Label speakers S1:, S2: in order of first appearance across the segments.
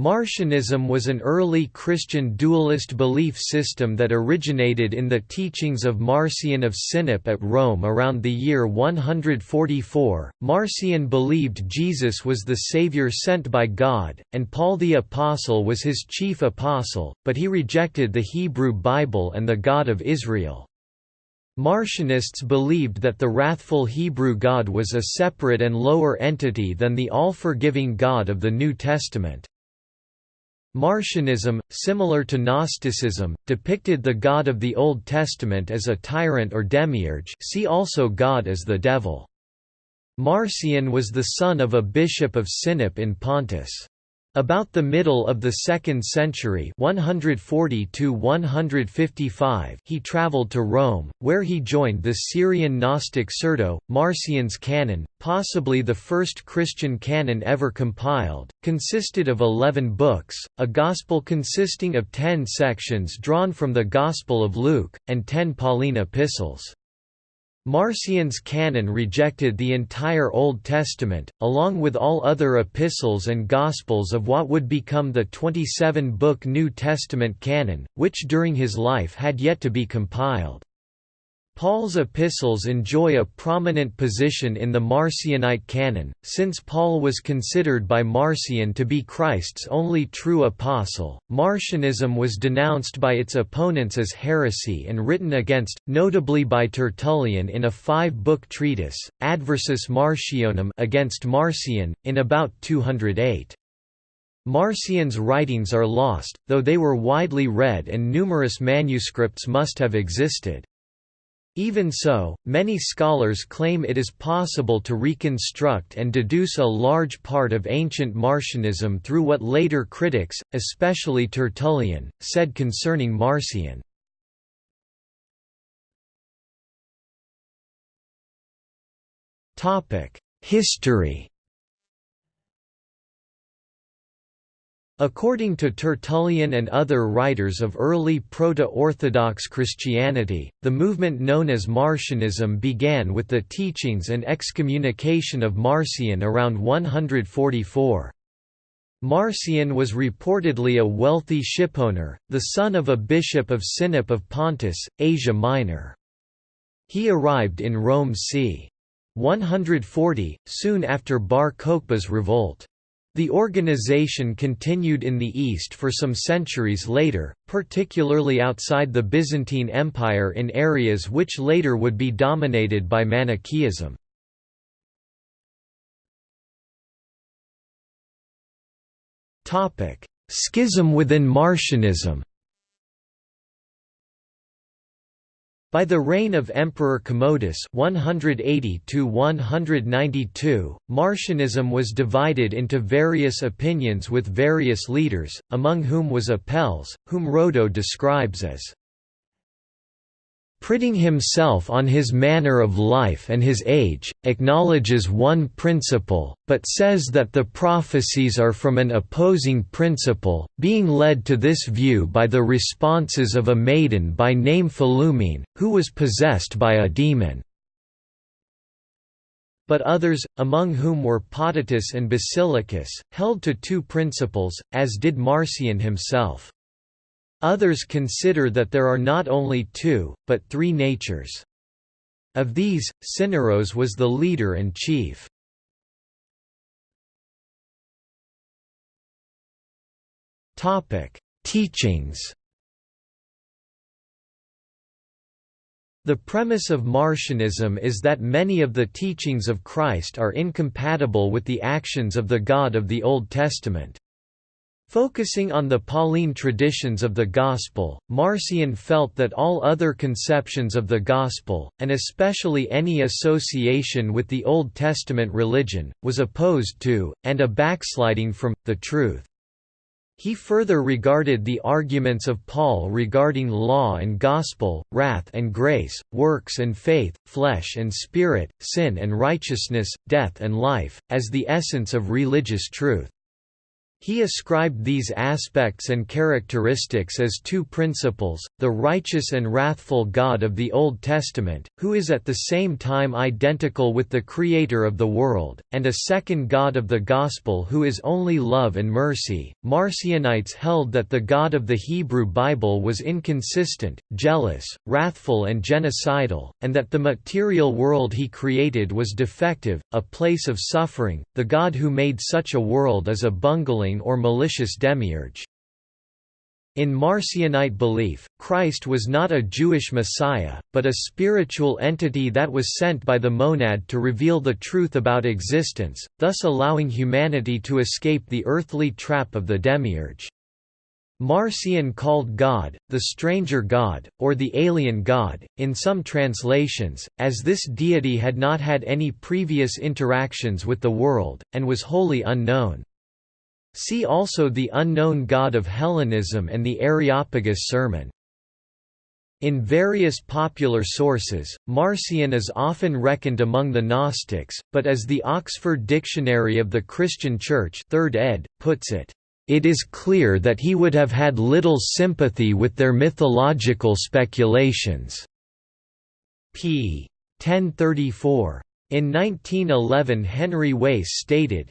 S1: Marcionism was an early Christian dualist belief system that originated in the teachings of Marcion of Sinope at Rome around the year 144. Marcion believed Jesus was the Savior sent by God, and Paul the Apostle was his chief apostle, but he rejected the Hebrew Bible and the God of Israel. Marcionists believed that the wrathful Hebrew God was a separate and lower entity than the all-forgiving God of the New Testament. Marcionism, similar to Gnosticism, depicted the God of the Old Testament as a tyrant or demiurge see also God as the devil. Marcion was the son of a bishop of Sinope in Pontus. About the middle of the 2nd century 140 he traveled to Rome, where he joined the Syrian Gnostic Cerdo, Marcion's canon, possibly the first Christian canon ever compiled, consisted of eleven books, a Gospel consisting of ten sections drawn from the Gospel of Luke, and ten Pauline epistles. Marcion's canon rejected the entire Old Testament, along with all other epistles and Gospels of what would become the 27-book New Testament canon, which during his life had yet to be compiled. Paul's epistles enjoy a prominent position in the Marcionite canon, since Paul was considered by Marcion to be Christ's only true apostle. Marcionism was denounced by its opponents as heresy and written against, notably by Tertullian in a five-book treatise, Adversus Marcionem against Marcion, in about 208. Marcion's writings are lost, though they were widely read and numerous manuscripts must have existed. Even so, many scholars claim it is possible to reconstruct and deduce a large part of ancient Marcionism through what later critics, especially Tertullian, said concerning Marcion. History According to Tertullian and other writers of early Proto-Orthodox Christianity, the movement known as Marcionism began with the teachings and excommunication of Marcion around 144. Marcion was reportedly a wealthy shipowner, the son of a bishop of Sinope of Pontus, Asia Minor. He arrived in Rome c. 140, soon after Bar Kokhba's revolt. The organization continued in the East for some centuries later, particularly outside the Byzantine Empire in areas which later would be dominated by Manichaeism. Schism within Marcionism By the reign of Emperor Commodus 180 Marcionism was divided into various opinions with various leaders, among whom was Apelles, whom Rhodo describes as Priding himself on his manner of life and his age, acknowledges one principle, but says that the prophecies are from an opposing principle, being led to this view by the responses of a maiden by name Philumene, who was possessed by a demon. But others, among whom were Potitus and Basilicus, held to two principles, as did Marcion himself. Others consider that there are not only two, but three natures. Of these, Syneros was the leader and chief. Teachings The premise of Marcionism is that many of the teachings of Christ are incompatible with the actions of the God of the Old Testament. Focusing on the Pauline traditions of the Gospel, Marcion felt that all other conceptions of the Gospel, and especially any association with the Old Testament religion, was opposed to, and a backsliding from, the truth. He further regarded the arguments of Paul regarding law and gospel, wrath and grace, works and faith, flesh and spirit, sin and righteousness, death and life, as the essence of religious truth. He ascribed these aspects and characteristics as two principles, the righteous and wrathful God of the Old Testament, who is at the same time identical with the Creator of the world, and a second God of the Gospel who is only love and mercy. Marcionites held that the God of the Hebrew Bible was inconsistent, jealous, wrathful, and genocidal, and that the material world he created was defective, a place of suffering. The God who made such a world is a bungling or malicious demiurge. In Marcionite belief, Christ was not a Jewish Messiah, but a spiritual entity that was sent by the monad to reveal the truth about existence, thus allowing humanity to escape the earthly trap of the demiurge. Marcion called God, the stranger God, or the alien God, in some translations, as this deity had not had any previous interactions with the world, and was wholly unknown. See also the unknown god of Hellenism and the Areopagus sermon. In various popular sources, Marcion is often reckoned among the Gnostics, but as the Oxford Dictionary of the Christian Church 3rd ed. puts it, "...it is clear that he would have had little sympathy with their mythological speculations." p. 1034. In 1911 Henry Wace stated,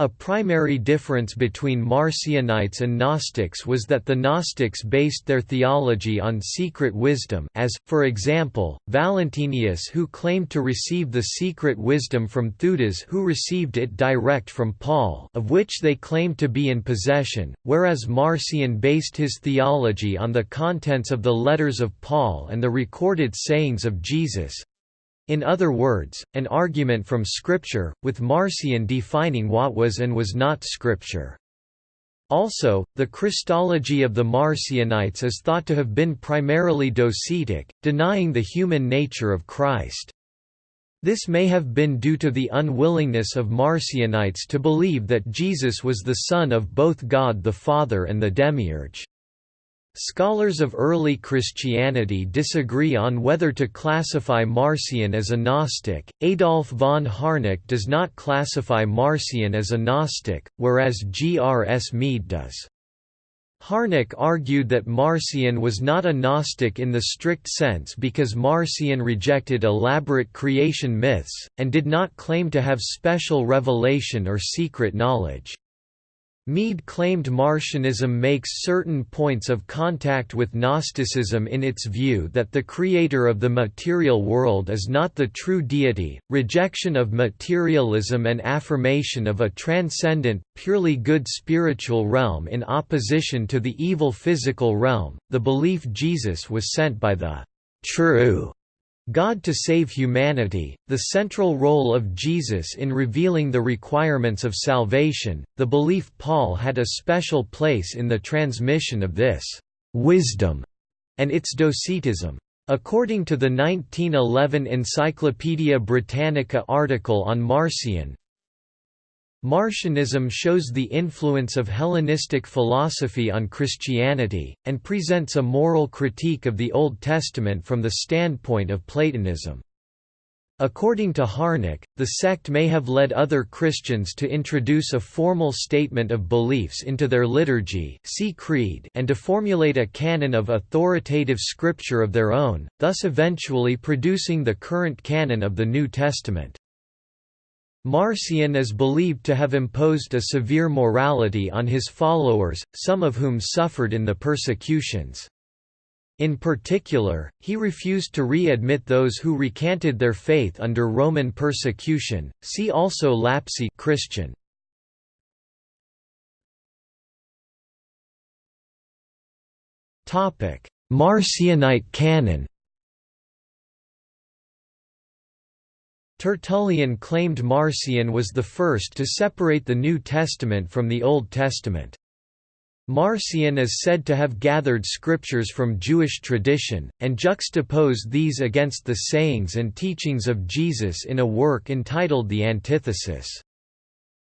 S1: a primary difference between Marcionites and Gnostics was that the Gnostics based their theology on secret wisdom as, for example, Valentinius who claimed to receive the secret wisdom from Theudas who received it direct from Paul of which they claimed to be in possession, whereas Marcion based his theology on the contents of the letters of Paul and the recorded sayings of Jesus, in other words, an argument from Scripture, with Marcion defining what was and was not Scripture. Also, the Christology of the Marcionites is thought to have been primarily docetic, denying the human nature of Christ. This may have been due to the unwillingness of Marcionites to believe that Jesus was the Son of both God the Father and the Demiurge. Scholars of early Christianity disagree on whether to classify Marcion as a Gnostic. Adolf von Harnack does not classify Marcion as a Gnostic, whereas G. R. S. Mead does. Harnack argued that Marcion was not a Gnostic in the strict sense because Marcion rejected elaborate creation myths, and did not claim to have special revelation or secret knowledge. Mead claimed Marcionism makes certain points of contact with Gnosticism in its view that the creator of the material world is not the true deity, rejection of materialism and affirmation of a transcendent, purely good spiritual realm in opposition to the evil physical realm, the belief Jesus was sent by the true God to save humanity, the central role of Jesus in revealing the requirements of salvation, the belief Paul had a special place in the transmission of this wisdom and its docetism. According to the 1911 Encyclopaedia Britannica article on Marcion, Marcionism shows the influence of Hellenistic philosophy on Christianity, and presents a moral critique of the Old Testament from the standpoint of Platonism. According to Harnack, the sect may have led other Christians to introduce a formal statement of beliefs into their liturgy see creed and to formulate a canon of authoritative scripture of their own, thus eventually producing the current canon of the New Testament. Marcion is believed to have imposed a severe morality on his followers, some of whom suffered in the persecutions. In particular, he refused to re-admit those who recanted their faith under Roman persecution. See also Lapsi Christian. Topic: Marcionite canon. Tertullian claimed Marcion was the first to separate the New Testament from the Old Testament. Marcion is said to have gathered scriptures from Jewish tradition, and juxtaposed these against the sayings and teachings of Jesus in a work entitled The Antithesis.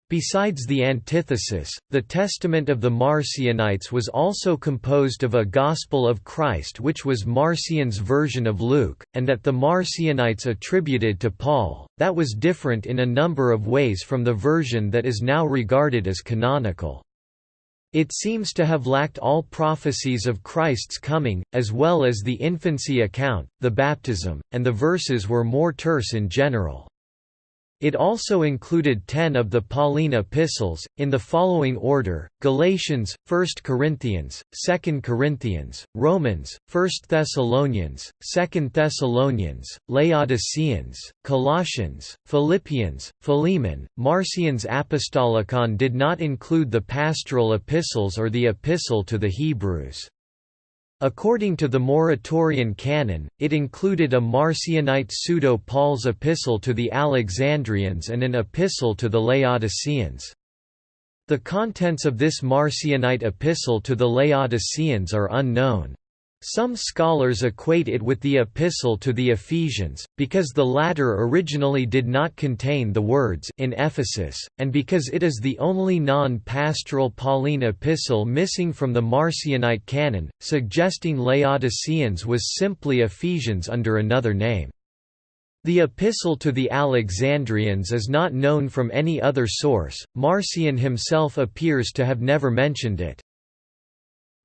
S1: Besides the antithesis, the Testament of the Marcionites was also composed of a Gospel of Christ which was Marcion's version of Luke, and that the Marcionites attributed to Paul, that was different in a number of ways from the version that is now regarded as canonical. It seems to have lacked all prophecies of Christ's coming, as well as the infancy account, the baptism, and the verses were more terse in general. It also included ten of the Pauline epistles, in the following order, Galatians, 1 Corinthians, 2 Corinthians, Romans, 1 Thessalonians, 2 Thessalonians, Laodiceans, Colossians, Philippians, Philemon. Marcion's Apostolicon did not include the pastoral epistles or the epistle to the Hebrews. According to the Muratorian canon, it included a Marcionite pseudo-Paul's epistle to the Alexandrians and an epistle to the Laodiceans. The contents of this Marcionite epistle to the Laodiceans are unknown. Some scholars equate it with the Epistle to the Ephesians, because the latter originally did not contain the words in Ephesus, and because it is the only non-pastoral Pauline epistle missing from the Marcionite canon, suggesting Laodiceans was simply Ephesians under another name. The Epistle to the Alexandrians is not known from any other source, Marcion himself appears to have never mentioned it.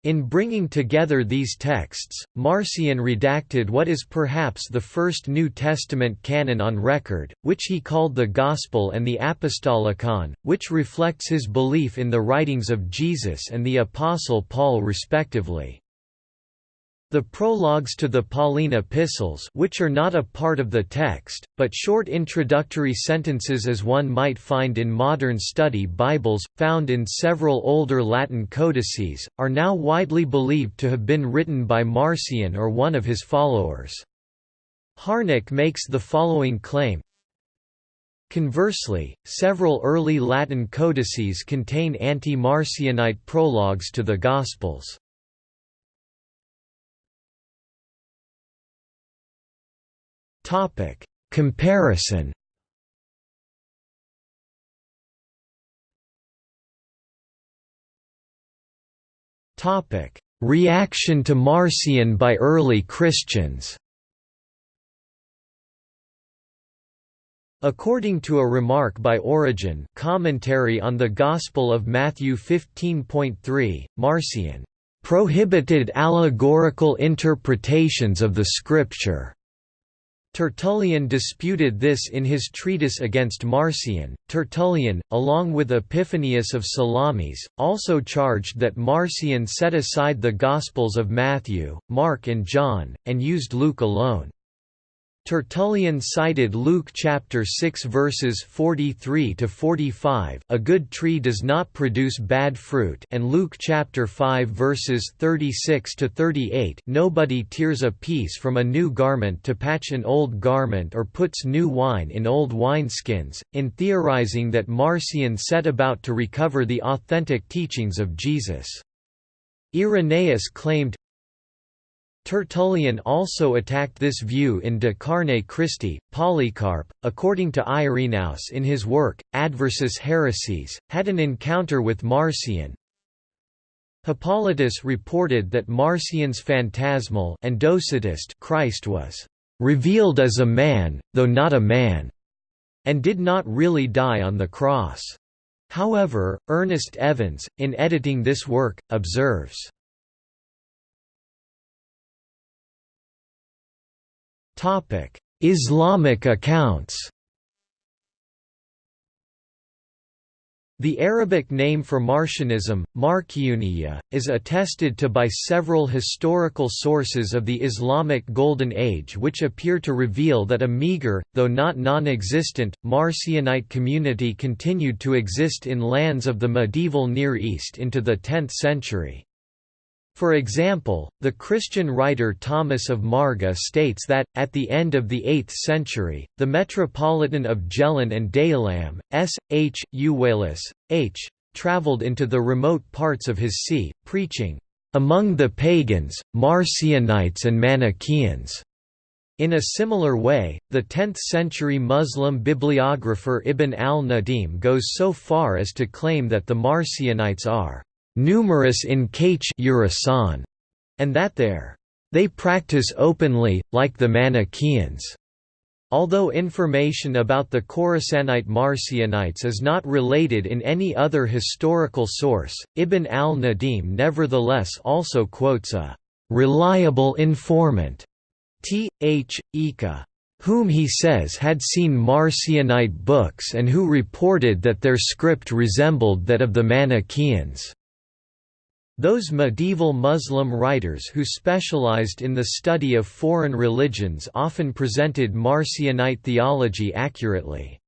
S1: In bringing together these texts, Marcion redacted what is perhaps the first New Testament canon on record, which he called the Gospel and the Apostolicon, which reflects his belief in the writings of Jesus and the Apostle Paul respectively. The prologues to the Pauline epistles which are not a part of the text, but short introductory sentences as one might find in modern study Bibles, found in several older Latin codices, are now widely believed to have been written by Marcion or one of his followers. Harnack makes the following claim, Conversely, several early Latin codices contain anti-Marcionite prologues to the Gospels. Topic Comparison? Topic Reaction to Marcion by early Christians? According to a remark by Origen commentary on the Gospel of Matthew 15.3, Marcion prohibited allegorical interpretations of the Scripture Tertullian disputed this in his treatise against Marcion. Tertullian, along with Epiphanius of Salamis, also charged that Marcion set aside the Gospels of Matthew, Mark, and John, and used Luke alone. Tertullian cited Luke chapter 6 verses 43 to 45, a good tree does not produce bad fruit, and Luke chapter 5 verses 36 to 38, nobody tears a piece from a new garment to patch an old garment or puts new wine in old wineskins, in theorizing that Marcion set about to recover the authentic teachings of Jesus. Irenaeus claimed, Tertullian also attacked this view in De Carne Christi. Polycarp, according to Irenaeus in his work, Adversus Haereses, had an encounter with Marcion. Hippolytus reported that Marcion's phantasmal and Docetist Christ was revealed as a man, though not a man, and did not really die on the cross. However, Ernest Evans, in editing this work, observes Islamic accounts The Arabic name for Marcionism, Marcioniya, is attested to by several historical sources of the Islamic Golden Age which appear to reveal that a meager, though not non-existent, Marcionite community continued to exist in lands of the medieval Near East into the 10th century. For example, the Christian writer Thomas of Marga states that, at the end of the 8th century, the Metropolitan of Jhelum and Dayilam, S. H. Euwalus, H. travelled into the remote parts of his see, preaching, "...among the pagans, Marcionites and Manichaeans." In a similar way, the 10th-century Muslim bibliographer Ibn al-Nadim goes so far as to claim that the Marcionites are numerous in Kach and that their they practice openly, like the Manichaeans. Although information about the Khorasanite Marcionites is not related in any other historical source, Ibn al-Nadim nevertheless also quotes a reliable informant T. H. Ika, whom he says had seen Marcionite books and who reported that their script resembled that of the Manichaeans. Those medieval Muslim writers who specialized in the study of foreign religions often presented Marcionite theology accurately.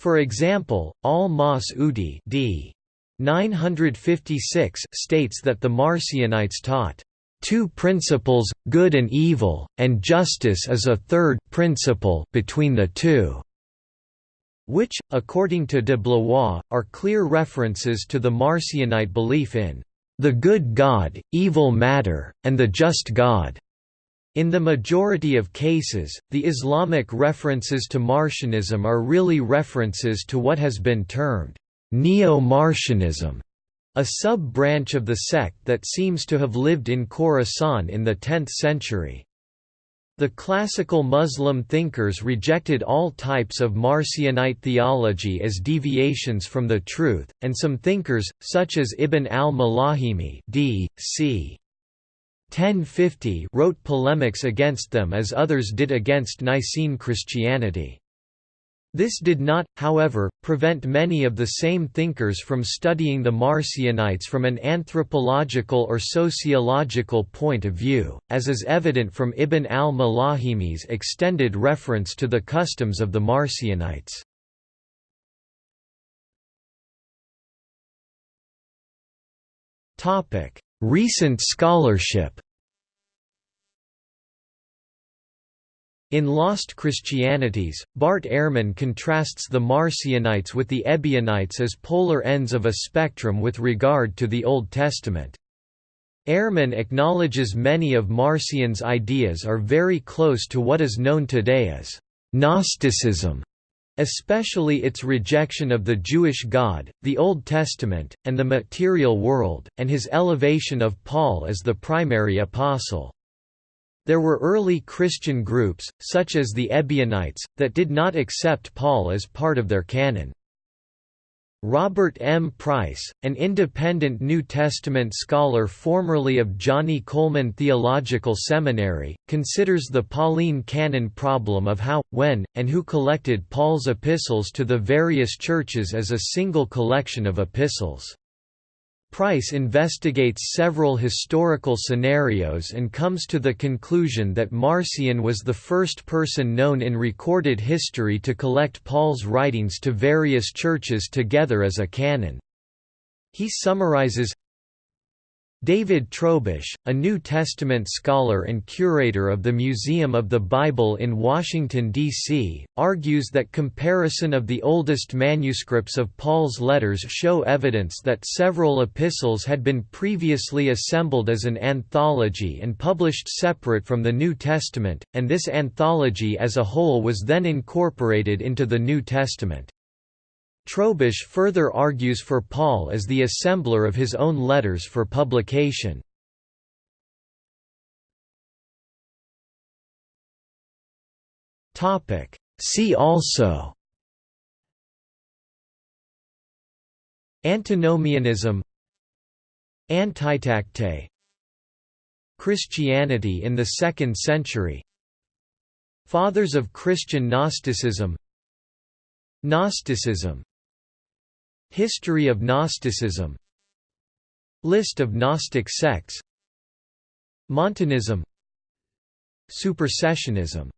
S1: For example, al-Mas'udi d. 956 states that the Marcionites taught two principles, good and evil, and justice is a third principle between the two, which, according to de Blois, are clear references to the Marcionite belief in the good God, evil matter, and the just God. In the majority of cases, the Islamic references to Marcionism are really references to what has been termed Neo-Marcionism, a sub-branch of the sect that seems to have lived in Khorasan in the 10th century. The classical Muslim thinkers rejected all types of Marcionite theology as deviations from the truth, and some thinkers, such as Ibn al-Malahimi d. c. 1050 wrote polemics against them as others did against Nicene Christianity. This did not, however, prevent many of the same thinkers from studying the Marcionites from an anthropological or sociological point of view, as is evident from Ibn al-Malahimi's extended reference to the customs of the Marcionites. Recent scholarship In Lost Christianities, Bart Ehrman contrasts the Marcionites with the Ebionites as polar ends of a spectrum with regard to the Old Testament. Ehrman acknowledges many of Marcion's ideas are very close to what is known today as Gnosticism, especially its rejection of the Jewish God, the Old Testament, and the material world, and his elevation of Paul as the primary apostle. There were early Christian groups, such as the Ebionites, that did not accept Paul as part of their canon. Robert M. Price, an independent New Testament scholar formerly of Johnnie Colemon Theological Seminary, considers the Pauline canon problem of how, when, and who collected Paul's epistles to the various churches as a single collection of epistles. Price investigates several historical scenarios and comes to the conclusion that Marcion was the first person known in recorded history to collect Paul's writings to various churches together as a canon. He summarizes David Trobisch, a New Testament scholar and curator of the Museum of the Bible in Washington, D.C., argues that comparison of the oldest manuscripts of Paul's letters show evidence that several epistles had been previously assembled as an anthology and published separate from the New Testament, and this anthology as a whole was then incorporated into the New Testament. Trobisch further argues for Paul as the assembler of his own letters for publication. See also Antinomianism Antitactae Christianity in the Second Century Fathers of Christian Gnosticism Gnosticism History of Gnosticism. List of Gnostic sects. Montanism. Supersessionism